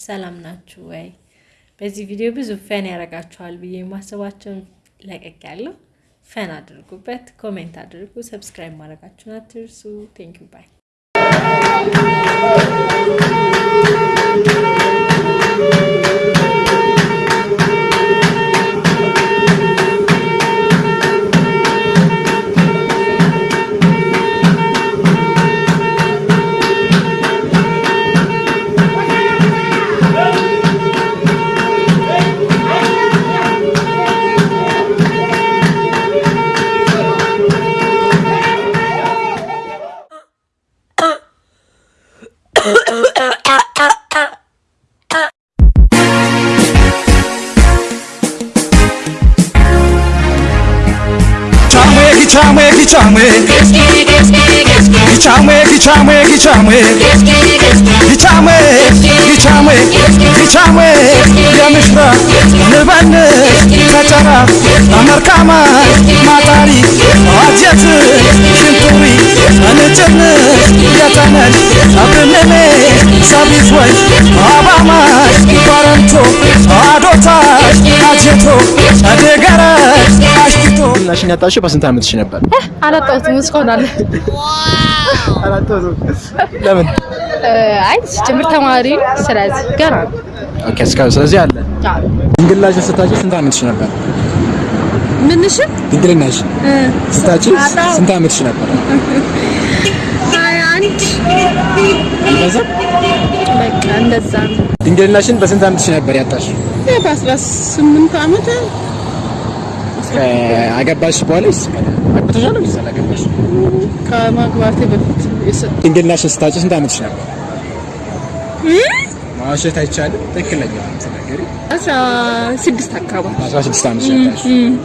ሰላም ናችሁ ወይ? በዚህ ቪዲዮ ብዙ fun ያደርጋችኋል ብዬ የማስባቸውን ለቀቅ ያለው fun አድርጉበት፣ comment አድርጉ፣ subscribe ማድረጋችሁን አትርሱ። thank you bye Kichame, kichame, kichame, kichame, kichame, kichame, kichame, kichame, የምሽራ ንበንስ ከጨራ አመርካማ ማጣሪ ዋጀት ሽንቱሪ እንጭንስ የተነሽ አብንኔ ሰቢዝወይ አባማሽ አሽቲቶ ናሽን ያጣሽው በስንት ዓመትሽ ነበር? አላጣሁትም እስካሁን አለ። ለምን? አይ ሲጀምር ተማሪ ስለዚህ ገና okay፣ እስካሁን ስለዚህ አለ። ድንግልናሽን ስታጪ ስንት ዓመትሽ ነበር? ምንሽን ድንግልናሽ ስታጪ ስንት ዓመትሽ ነበር? ድንግልናሽን በስንት ዓመትሽ ነበር ያጣሽው? በአስራ ስምንት ዓመት አገባሽ በኋላ ይስ አግብተሻል ወይስ አላገባሽ? ከማግባቴ በፊት የሰ- ድንግልናሽን ስታጪ ስንት ዓመትሽ ነበር? ማዋሸት አይቻልም። ትክክለኛ ተናገሪ። አስራ ስድስት አካባቢ 16 ዓመትሽ ነበር።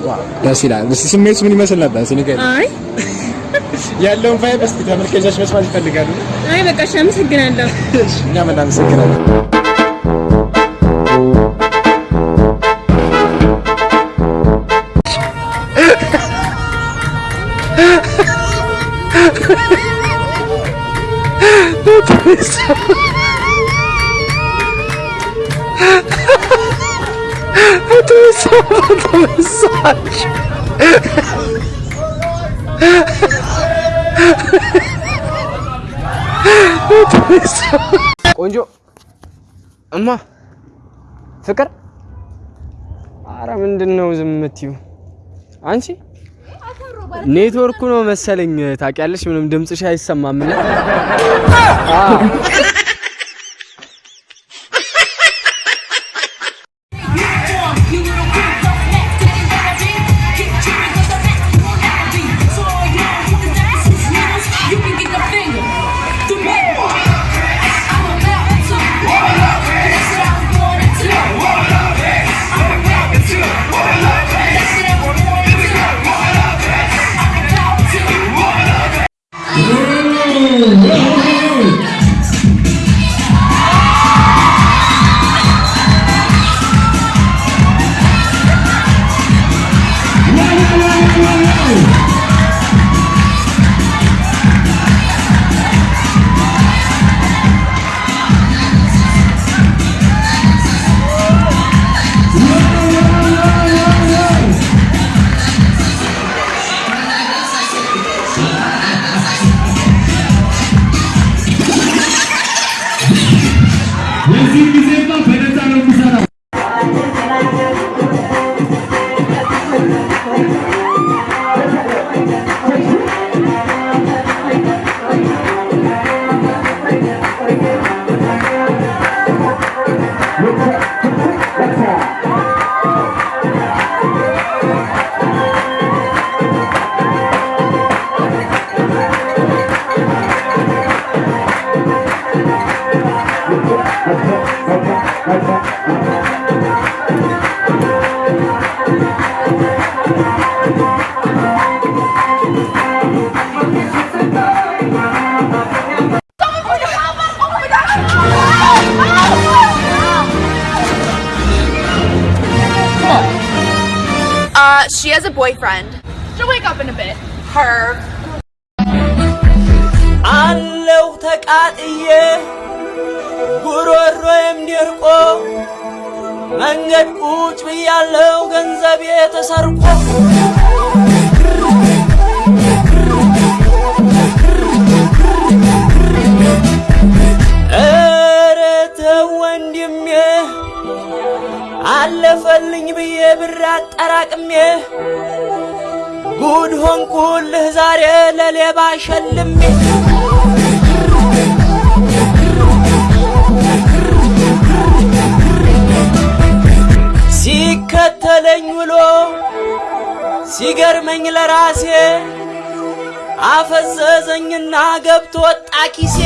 wow ደስ ይላል። እስኪ ስሜቱ ምን ይመስል ነበር? እስኪ ንገሪኝ። አይ ያለውን vibe እስኪ ተመልካቾች መስማት ይፈልጋሉ። አይ በቃ እሺ፣ አመሰግናለሁ። እኛም እናመሰግናለን። ቆንጆ እማ ፍቅር፣ አረ ምንድን ነው ዝም የምትይው? አንቺ ኔትወርኩ ነው መሰለኝ ታውቂያለሽ፣ ምንም ድምፅሽ አይሰማም። Yeah. Boyfriend. She'll wake up in a bit. Her. አለው ተቃጥዬ ጉሮሮዬም ደርቆ መንገድ ቁጭ ብያለው ገንዘቤ ተሰርቆ አለፈልኝ ብዬ ብር አጠራቅሜ ጉድ ሆንኩልህ ዛሬ ለሌባ ሸልሜ። ሲከተለኝ ውሎ ሲገርመኝ ለራሴ አፈዘዘኝና ገብቶ ወጣ ኪሴ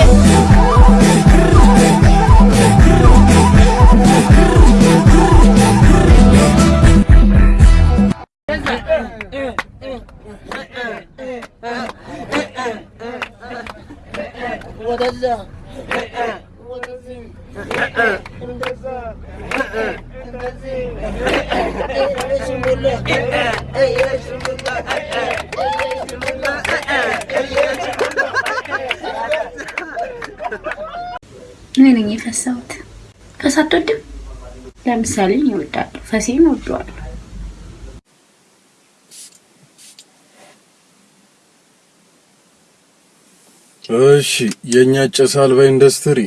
እኔ ነኝ የፈሳሁት። ፈሳ አትወድም? ለምሳሌ እወዳለሁ፣ ፈሴን እወደዋለሁ። እሺ የእኛ ጭስ አልባ ኢንዱስትሪ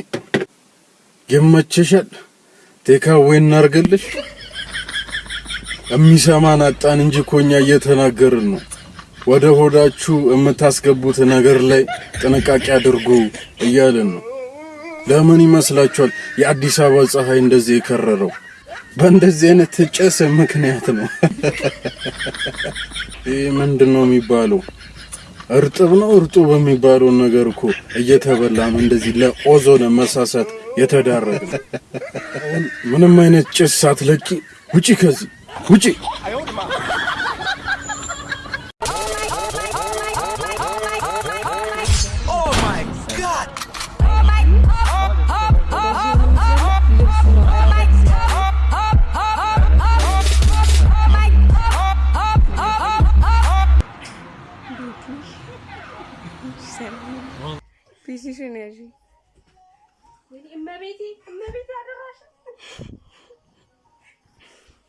ይመችሻል። ቴካዌ እናርገልሽ። የሚሰማን አጣን እንጂ እኮ እየተናገርን ነው። ወደ ሆዳችሁ የምታስገቡት ነገር ላይ ጥንቃቄ አድርጉ እያልን ነው። ለምን ይመስላችኋል የአዲስ አበባ ፀሐይ እንደዚህ የከረረው? በእንደዚህ አይነት ጭስ ምክንያት ነው። ይህ ምንድን ነው የሚባለው? እርጥብ ነው። እርጡብ የሚባለውን ነገር እኮ እየተበላ እንደዚህ ለኦዞን መሳሳት የተዳረገ። ምንም አይነት ጭስ ሳትለቂ ውጪ፣ ከዚህ ውጪ።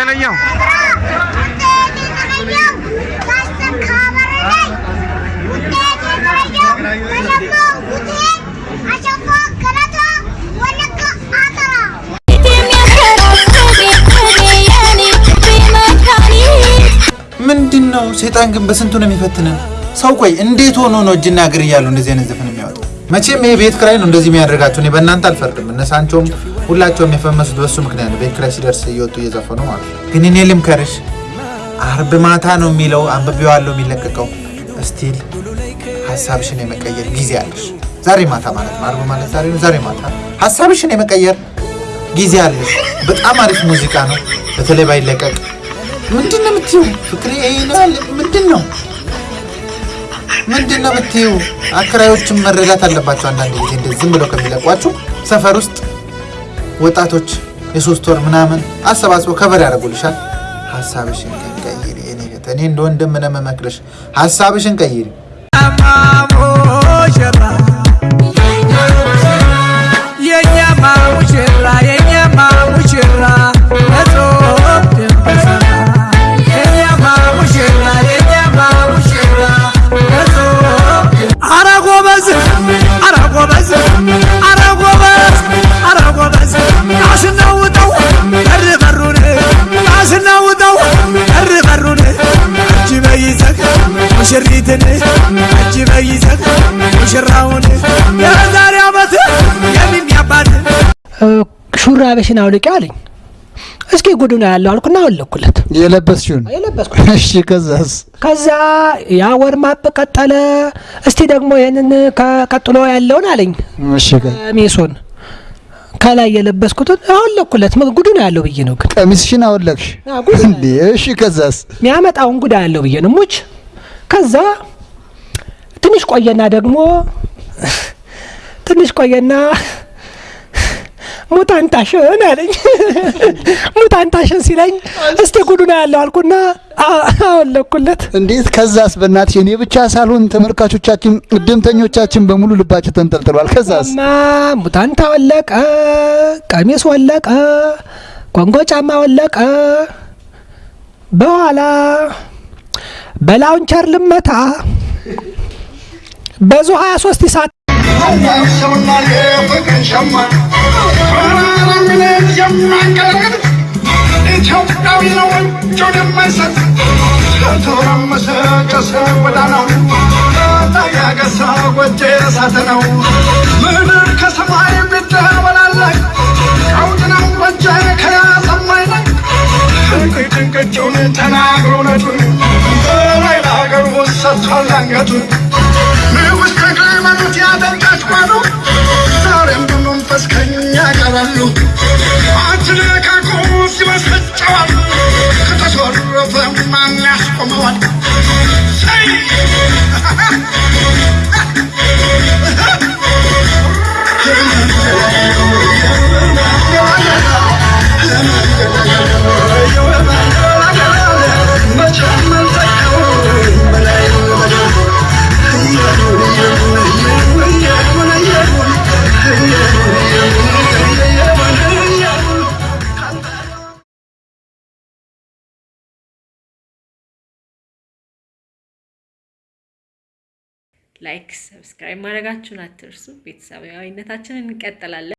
የተለየው ምንድን ነው? ሰይጣን ግን በስንቱ ነው የሚፈትነን? ሰው ቆይ እንዴት ሆኖ ነው እጅና እግር እያሉ እንደዚህ አይነት ዘፈን የሚያወጣው? መቼም ይሄ ቤት ክራይ ነው እንደዚህ የሚያደርጋቸው። እኔ በእናንተ አልፈርድም። እነ ሳንቾም ሁላቸውም የፈመሱት በሱ ምክንያት ነው። ቤት ኪራይ ሲደርስ እየወጡ እየዘፈኑ ማለት ነው። ግን እኔ ልምከርሽ፣ አርብ ማታ ነው የሚለው አንብቤዋለሁ የሚለቀቀው። still ሀሳብሽን የመቀየር ጊዜ አለሽ። ዛሬ ማታ ማለት ነው። አርብ ማለት ዛሬ ነው። ዛሬ ማታ ሀሳብሽን የመቀየር ጊዜ አለሽ። በጣም አሪፍ ሙዚቃ ነው። በተለይ ባይለቀቅ ምንድን ነው የምትይው? ፍቅሬ ምንድን ነው ምንድን ነው የምትይው? አከራዮችም መረዳት አለባቸው። አንዳንድ ጊዜ ዝም ብለው ከሚለቋችሁ ሰፈር ውስጥ ወጣቶች የሶስት ወር ምናምን አሰባስበው ከበር ያደርጉልሻል። ሀሳብሽን ቀይሪ። እኔ እኔ እንደ ወንድም ነው የምመክርሽ። ሀሳብሽን ቀይሪ። ሹራብሽን አውልቂ አለኝ። እስኪ ጉዱ ነው ያለው አልኩና አወለኩለት። የለበስሽውን? የለበስኩት። እሺ ከዛስ? ከዛ ያ ወርማፕ ቀጠለ። እስቲ ደግሞ ይህንን ቀጥሎ ያለውን አለኝ። እሺ ቀሚሱን ከላይ የለበስኩትን አወለኩለት። ጉዱ ነው ያለው ብዬ ነው ግን። ቀሚስሽን አወለቅሽ? እንዴ? እሺ ከዛስ? የሚያመጣውን ጉዳ ያለው ብዬ ነው። ሙች። ከዛ ትንሽ ቆየና ደግሞ ትንሽ ቆየና ሙታንታሽን አለኝ። ሙታንታሽን ሲለኝ እስቲ ጉዱ ነው ያለው አልኩና አወለኩለት። እንዴት ከዛስ? በእናትሽ እኔ ብቻ ሳልሆን ተመልካቾቻችን እድምተኞቻችን በሙሉ ልባቸው ተንጠልጥሏል። ከዛስ? ማ ሙታንታ ወለቀ፣ ቀሚስ ወለቀ፣ ኮንጎ ጫማ ወለቀ። በኋላ በላውንቸር ልመታ በዙ 23 ሰዓት ኢትዮጵያዊ ነው እጁን የማይሰጥ ተተረመሰ ጨሰ ጎዳናው ታጋገሰ ጎጄ እሳት ነው ምድር ከሰማይ ብትበላለች ቀውጥ ነው ጎጄ ከያሰማይ ላይ እንቅጭ እንቅጩን ተናግሮ ነቱን በላይ ለሀገሩ ሰጥቷል አንገቱን look. like፣ subscribe ማድረጋችሁን አትርሱ። ቤተሰባዊነታችንን እንቀጥላለን።